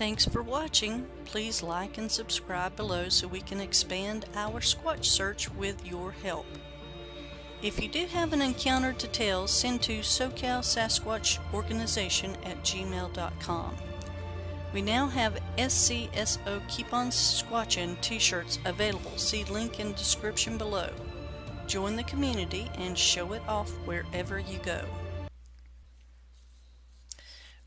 Thanks for watching. Please like and subscribe below so we can expand our Squatch search with your help. If you do have an encounter to tell, send to SoCal Sasquatch Organization at gmail.com. We now have SCSO Keep On Squatchin t-shirts available. See link in description below. Join the community and show it off wherever you go.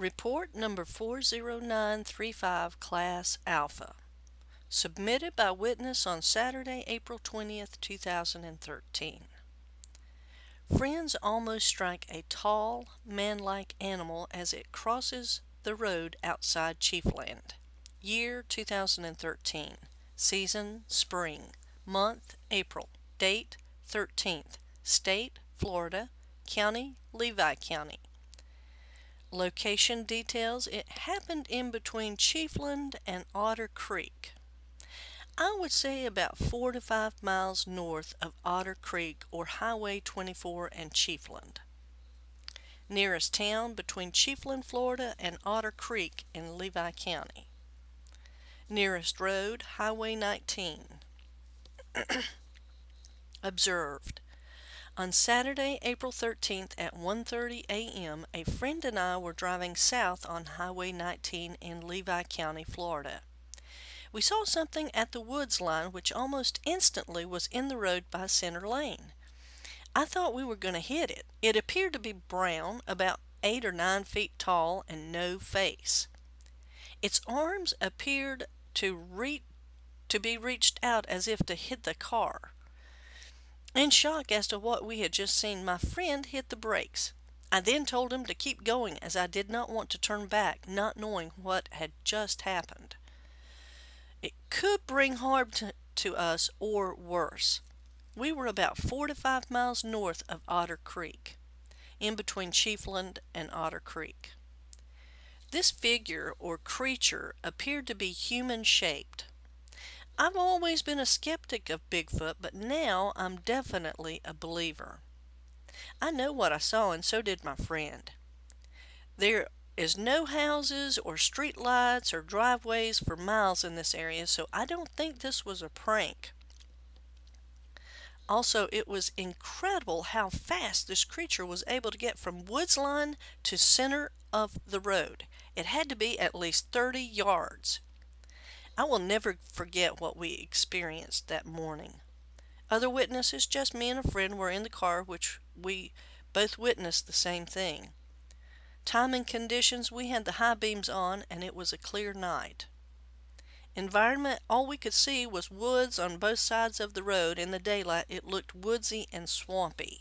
Report number 40935 Class Alpha. Submitted by witness on Saturday, April 20th, 2013. Friends almost strike a tall, man-like animal as it crosses the road outside Chiefland. Year 2013. Season spring. Month April. Date 13th. State Florida. County Levy County. Location details. It happened in between Chiefland and Otter Creek. I would say about four to five miles north of Otter Creek or Highway 24 and Chiefland. Nearest town between Chiefland, Florida and Otter Creek in Levy County. Nearest road, Highway 19. Observed. On Saturday, April 13th at 1.30 a.m., a friend and I were driving south on Highway 19 in Levy County, Florida. We saw something at the woods line which almost instantly was in the road by center lane. I thought we were going to hit it. It appeared to be brown, about eight or nine feet tall, and no face. Its arms appeared to to be reached out as if to hit the car. In shock as to what we had just seen, my friend hit the brakes. I then told him to keep going as I did not want to turn back, not knowing what had just happened. It could bring harm to, to us or worse. We were about four to five miles north of Otter Creek, in between Chiefland and Otter Creek. This figure or creature appeared to be human shaped. I've always been a skeptic of Bigfoot, but now I'm definitely a believer. I know what I saw, and so did my friend. There is no houses or street lights or driveways for miles in this area, so I don't think this was a prank. Also, it was incredible how fast this creature was able to get from woods line to center of the road. It had to be at least 30 yards. I will never forget what we experienced that morning. Other witnesses, just me and a friend, were in the car, which we both witnessed the same thing. Time and conditions, we had the high beams on and it was a clear night. Environment, all we could see was woods on both sides of the road. In the daylight, it looked woodsy and swampy.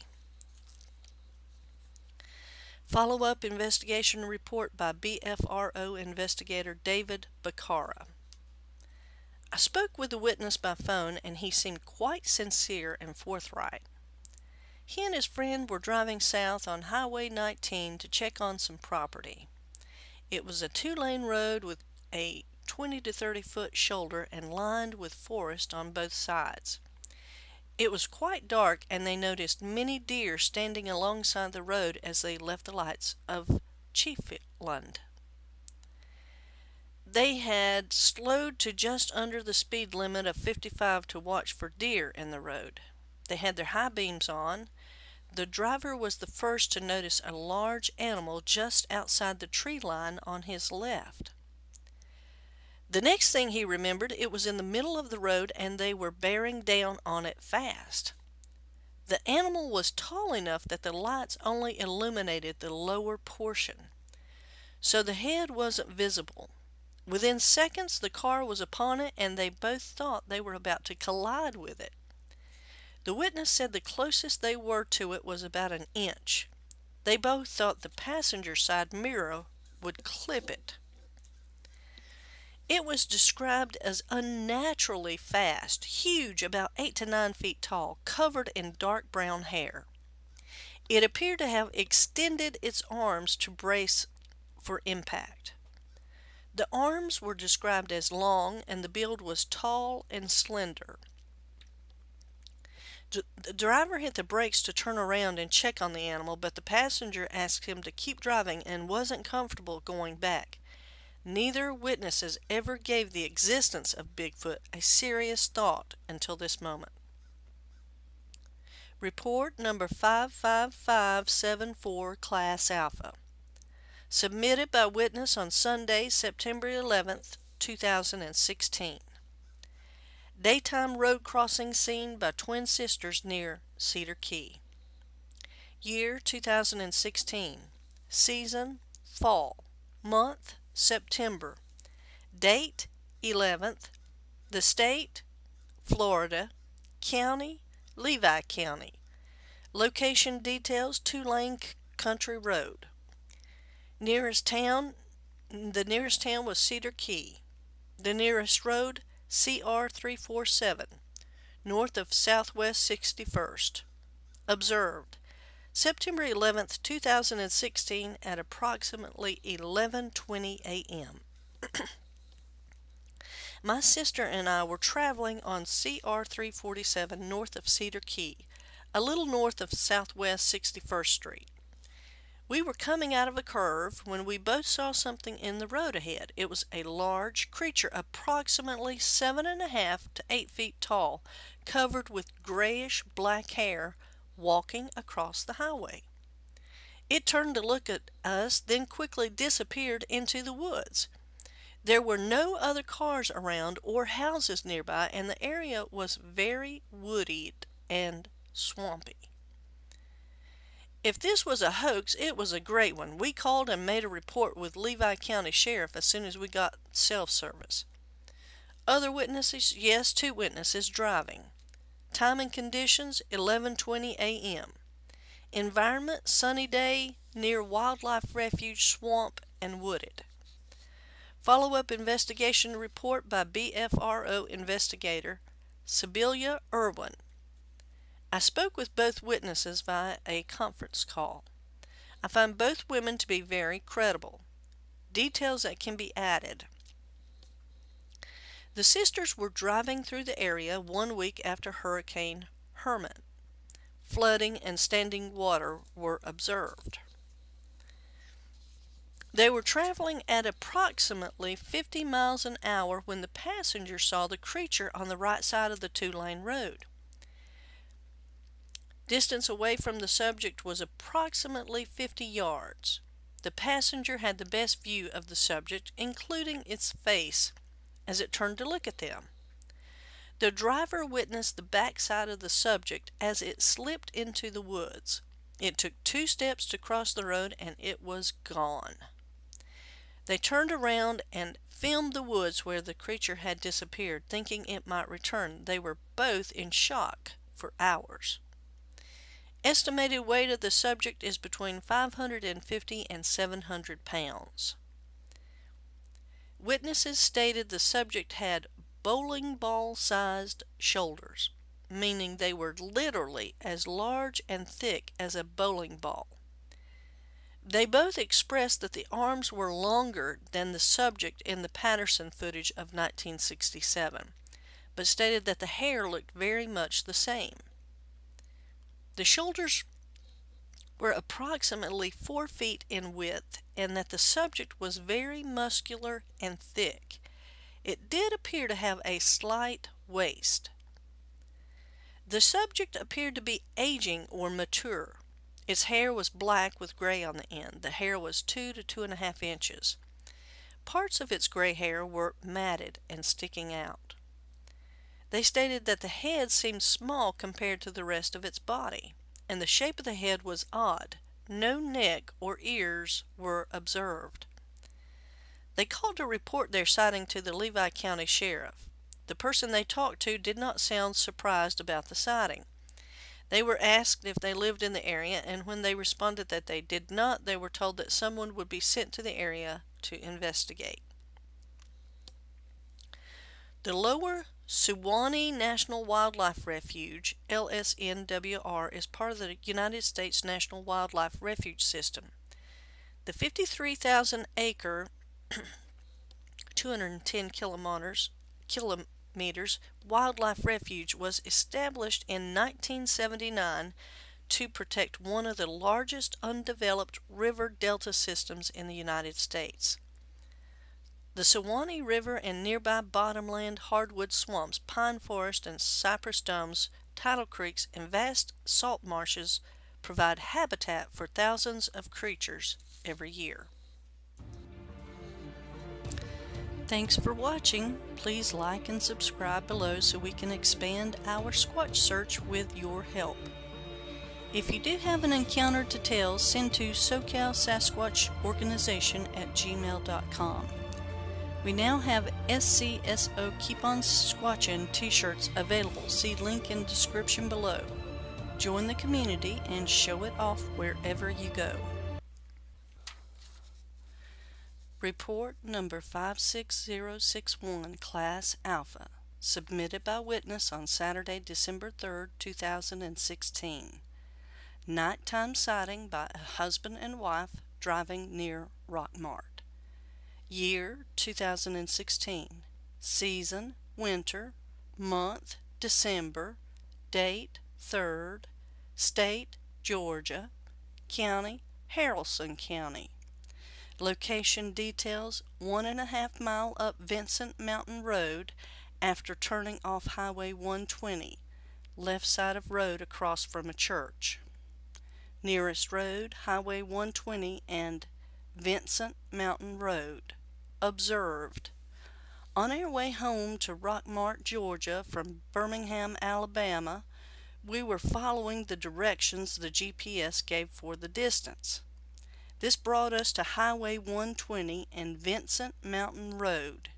Follow-up investigation report by BFRO investigator David Bacara. I spoke with the witness by phone and he seemed quite sincere and forthright. He and his friend were driving south on Highway 19 to check on some property. It was a two-lane road with a 20 to 30 foot shoulder and lined with forest on both sides. It was quite dark and they noticed many deer standing alongside the road as they left the lights of Chiefland. They had slowed to just under the speed limit of 55 to watch for deer in the road. They had their high beams on. The driver was the first to notice a large animal just outside the tree line on his left. The next thing he remembered, it was in the middle of the road and they were bearing down on it fast. The animal was tall enough that the lights only illuminated the lower portion, so the head wasn't visible. Within seconds, the car was upon it and they both thought they were about to collide with it. The witness said the closest they were to it was about an inch. They both thought the passenger side mirror would clip it. It was described as unnaturally fast, huge, about 8 to 9 feet tall, covered in dark brown hair. It appeared to have extended its arms to brace for impact. The arms were described as long and the build was tall and slender. The driver hit the brakes to turn around and check on the animal, but the passenger asked him to keep driving and wasn't comfortable going back. Neither witnesses ever gave the existence of Bigfoot a serious thought until this moment. Report number 55574 Class Alpha. Submitted by witness on Sunday, September 11th, 2016. Daytime road crossing seen by twin sisters near Cedar Key. Year 2016. Season Fall. Month September. Date 11th. The state Florida. County Levy County. Location details two lane country road. Nearest town the nearest town was Cedar Key. The nearest road CR 347 north of Southwest 61st. Observed September 11th, 2016 at approximately 11:20 a.m. My sister and I were traveling on CR 347 north of Cedar Key, a little north of Southwest 61st Street. We were coming out of a curve when we both saw something in the road ahead. It was a large creature approximately seven and a half to eight feet tall, covered with grayish black hair, walking across the highway. It turned to look at us, then quickly disappeared into the woods. There were no other cars around or houses nearby, and the area was very wooded and swampy. If this was a hoax, it was a great one. We called and made a report with Levy County Sheriff as soon as we got self-service. Other witnesses? Yes, two witnesses driving. Time and conditions 11:20 a.m. Environment sunny day near wildlife refuge swamp and wooded. Follow-up investigation report by BFRO investigator Sibylla Irwin. I spoke with both witnesses via a conference call. I find both women to be very credible. Details that can be added. The sisters were driving through the area one week after Hurricane Hermine. Flooding and standing water were observed. They were traveling at approximately 50 miles an hour when the passenger saw the creature on the right side of the two-lane road. Distance away from the subject was approximately 50 yards. The passenger had the best view of the subject, including its face, as it turned to look at them. The driver witnessed the backside of the subject as it slipped into the woods. It took two steps to cross the road and it was gone. They turned around and filmed the woods where the creature had disappeared, thinking it might return. They were both in shock for hours. Estimated weight of the subject is between 550 and 700 pounds. Witnesses stated the subject had bowling ball sized shoulders, meaning they were literally as large and thick as a bowling ball. They both expressed that the arms were longer than the subject in the Patterson footage of 1967, but stated that the hair looked very much the same. The shoulders were approximately four feet in width and that the subject was very muscular and thick. It did appear to have a slight waist. The subject appeared to be aging or mature. Its hair was black with gray on the end. The hair was two to two and a half inches. Parts of its gray hair were matted and sticking out. They stated that the head seemed small compared to the rest of its body, and the shape of the head was odd. No neck or ears were observed. They called to report their sighting to the Levy County Sheriff. The person they talked to did not sound surprised about the sighting. They were asked if they lived in the area, and when they responded that they did not, they were told that someone would be sent to the area to investigate. The Lower Suwannee National Wildlife Refuge, LSNWR, is part of the United States National Wildlife Refuge System. The 53,000 acre 210 kilometers, kilometers wildlife refuge was established in 1979 to protect one of the largest undeveloped river delta systems in the United States. The Suwannee River and nearby bottomland hardwood swamps, pine forest and cypress domes, tidal creeks, and vast salt marshes provide habitat for thousands of creatures every year. Thanks for watching. Please like and subscribe below so we can expand our Squatch search with your help. If you do have an encounter to tell, send to SoCal Sasquatch Organization at gmail.com. We now have SCSO Keep On Squatchin t-shirts available. See link in description below. Join the community and show it off wherever you go. Report number 56061, Class Alpha, submitted by witness on Saturday, December 3, 2016. Nighttime sighting by a husband and wife driving near Rockmart. Year 2016. Season winter. Month December. Date 3rd. State Georgia. County Haralson County. Location details one and a half mile up Vincent Mountain Road after turning off Highway 120, left side of road across from a church. Nearest road, Highway 120 and Vincent Mountain Road observed. On our way home to Rockmart, Georgia from Birmingham, Alabama, we were following the directions the GPS gave for the distance. This brought us to Highway 120 and Vincent Mountain Road.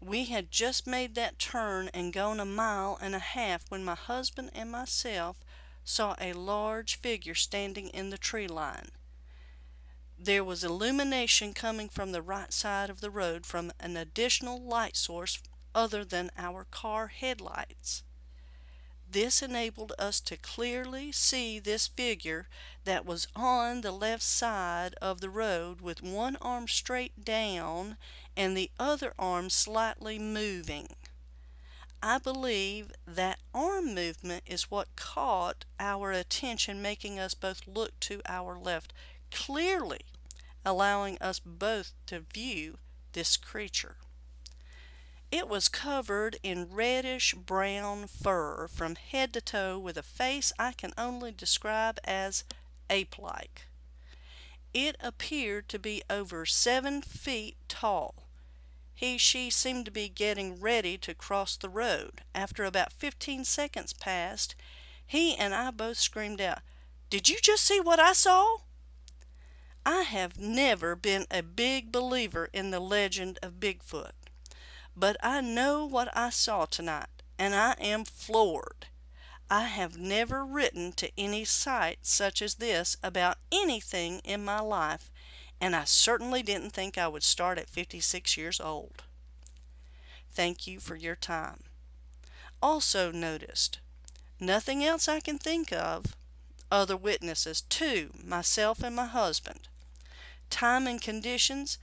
We had just made that turn and gone a mile and a half when my husband and myself saw a large figure standing in the tree line. There was illumination coming from the right side of the road from an additional light source other than our car headlights. This enabled us to clearly see this figure that was on the left side of the road with one arm straight down and the other arm slightly moving. I believe that arm movement is what caught our attention, making us both look to our left clearly allowing us both to view this creature. It was covered in reddish brown fur from head to toe with a face I can only describe as ape-like. It appeared to be over seven feet tall. He, she seemed to be getting ready to cross the road. After about 15 seconds passed, he and I both screamed out, Did you just see what I saw? I have never been a big believer in the legend of Bigfoot, but I know what I saw tonight, and I am floored. I have never written to any site such as this about anything in my life, and I certainly didn't think I would start at 56 years old. Thank you for your time. Also noticed, nothing else I can think of, other witnesses, two, myself and my husband. Time and conditions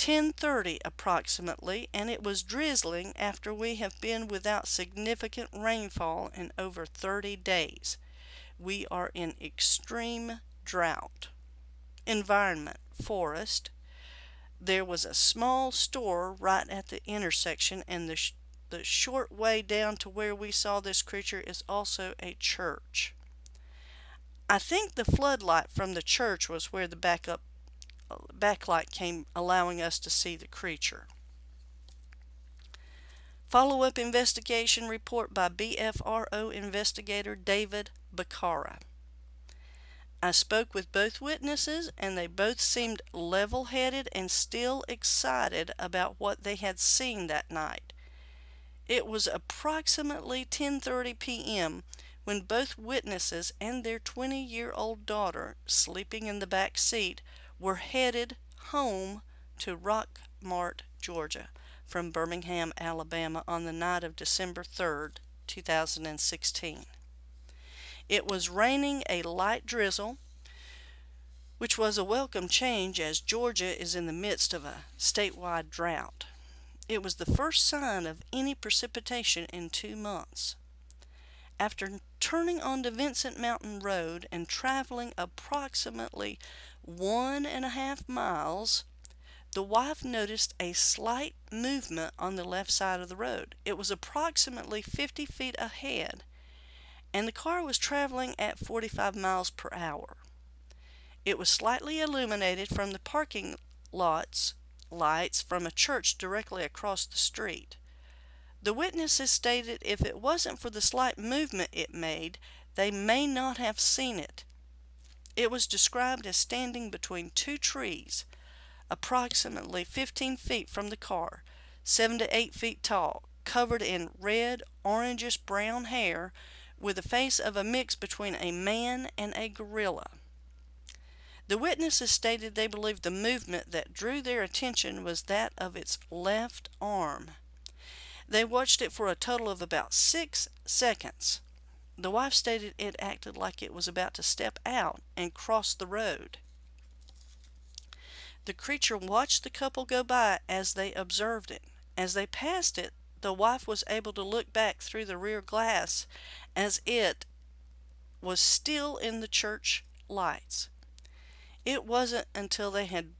10:30 approximately and it was drizzling after we have been without significant rainfall in over 30 days. We are in extreme drought. Environment forest. There was a small store right at the intersection and the sh the short way down to where we saw this creature is also a church. I think the floodlight from the church was where the backup backlight came allowing us to see the creature. Follow-up investigation report by BFRO investigator David Bacara. I spoke with both witnesses and they both seemed level-headed and still excited about what they had seen that night. It was approximately 10:30 p.m. when both witnesses and their 20-year-old daughter, sleeping in the back seat, were headed home to Rockmart, Georgia from Birmingham, Alabama on the night of December 3rd, 2016. It was raining a light drizzle, which was a welcome change as Georgia is in the midst of a statewide drought. It was the first sign of any precipitation in two months. After turning onto Vincent Mountain Road and traveling approximately one and a half miles, the wife noticed a slight movement on the left side of the road. It was approximately 50 feet ahead, and the car was traveling at 45 miles per hour. It was slightly illuminated from the parking lots lights from a church directly across the street. The witnesses stated if it wasn't for the slight movement it made, they may not have seen it. It was described as standing between two trees, approximately 15 feet from the car, 7 to 8 feet tall, covered in red, orangish brown hair, with the face of a mix between a man and a gorilla. The witnesses stated they believed the movement that drew their attention was that of its left arm. They watched it for a total of about six seconds. The wife stated it acted like it was about to step out and cross the road. The creature watched the couple go by as they observed it. As they passed it, the wife was able to look back through the rear glass as it was still in the church lights. It wasn't until they had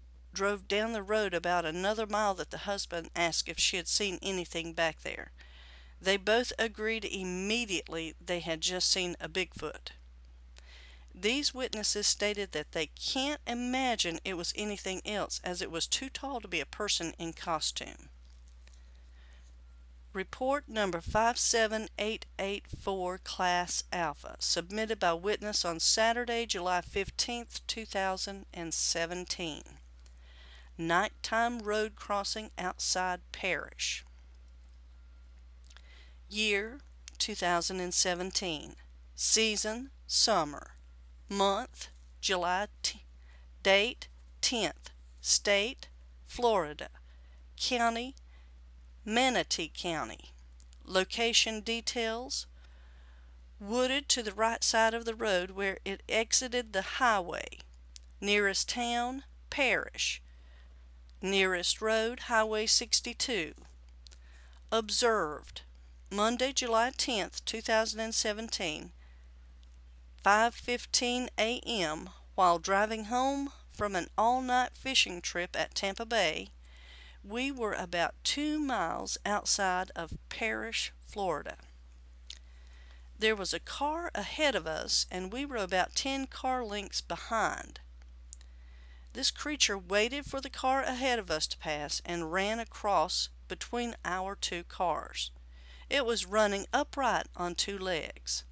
drove down the road about another mile that the husband asked if she had seen anything back there. They both agreed immediately they had just seen a Bigfoot. These witnesses stated that they can't imagine it was anything else as it was too tall to be a person in costume. Report number 57884 Class Alpha, submitted by witness on Saturday, July 15, 2017. Nighttime road crossing outside Parrish. Year 2017. Season summer. Month July. Date 10th. State Florida. County Manatee County. Location details wooded to the right side of the road where it exited the highway. Nearest town, Parrish. Nearest road, Highway 62. Observed Monday, July 10th, 2017, 5:15 a.m. while driving home from an all-night fishing trip at Tampa Bay we were about two miles outside of Parrish, Florida. There was a car ahead of us, and we were about 10 car lengths behind. This creature waited for the car ahead of us to pass and ran across between our two cars. It was running upright on two legs.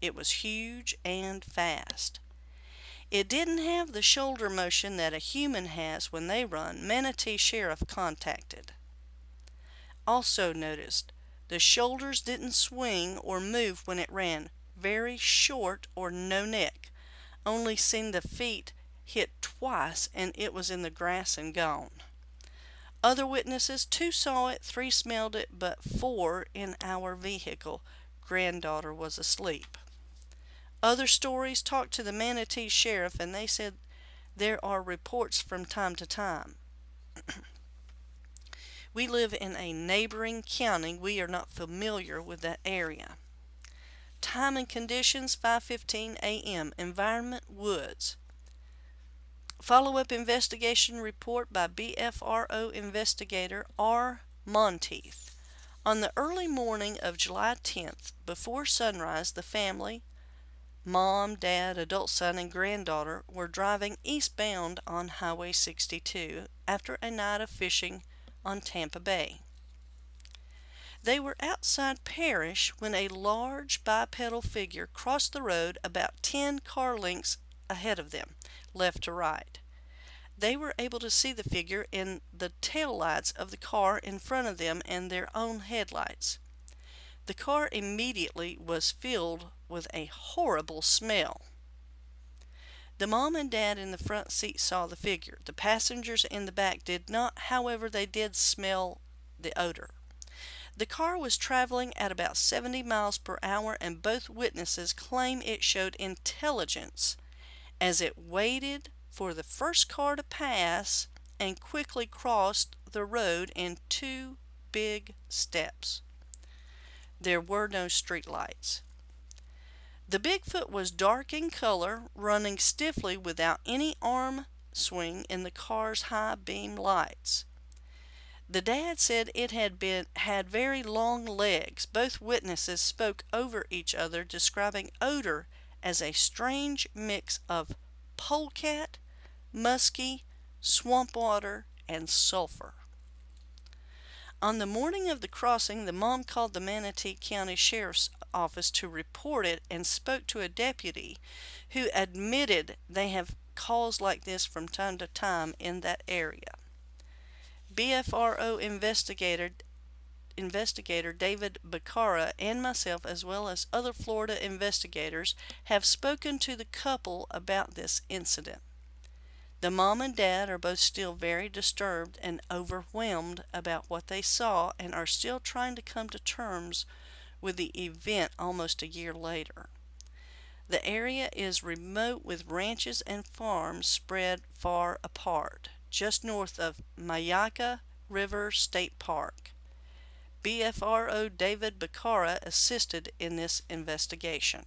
It was huge and fast. It didn't have the shoulder motion that a human has when they run, Manatee Sheriff contacted. Also noticed, the shoulders didn't swing or move when it ran, very short or no neck. Only seen the feet hit twice and it was in the grass and gone. Other witnesses, two saw it, three smelled it, but four in our vehicle. Granddaughter was asleep. Other stories talked to the Manatee Sheriff and they said there are reports from time to time. we live in a neighboring county. We are not familiar with that area. Time and conditions 5:15 a.m. Environment Woods. Follow-up investigation report by BFRO investigator R. Monteith. On the early morning of July 10th, before sunrise, the family, Mom, Dad, adult son, and granddaughter were driving eastbound on Highway 62 after a night of fishing on Tampa Bay. They were outside Parrish when a large bipedal figure crossed the road about 10 car lengths ahead of them, left to right. They were able to see the figure in the tail lights of the car in front of them and their own headlights. The car immediately was filled with a horrible smell. The mom and dad in the front seat saw the figure. The passengers in the back did not, however, they did smell the odor. The car was traveling at about 70 miles per hour, and both witnesses claim it showed intelligence as it waited for the first car to pass and quickly crossed the road in two big steps. There were no street lights. The Bigfoot was dark in color, running stiffly without any arm swing in the car's high beam lights. The dad said it had been had very long legs. Both witnesses spoke over each other, describing odor as a strange mix of polecat, musky, swamp water, and sulfur. On the morning of the crossing, the mom called the Manatee County Sheriff's Office to report it and spoke to a deputy who admitted they have calls like this from time to time in that area. BFRO investigator investigator David Bacara and myself, as well as other Florida investigators, have spoken to the couple about this incident. The mom and dad are both still very disturbed and overwhelmed about what they saw and are still trying to come to terms with the event almost a year later. The area is remote with ranches and farms spread far apart, just north of Myakka River State Park. BFRO David Bacara assisted in this investigation.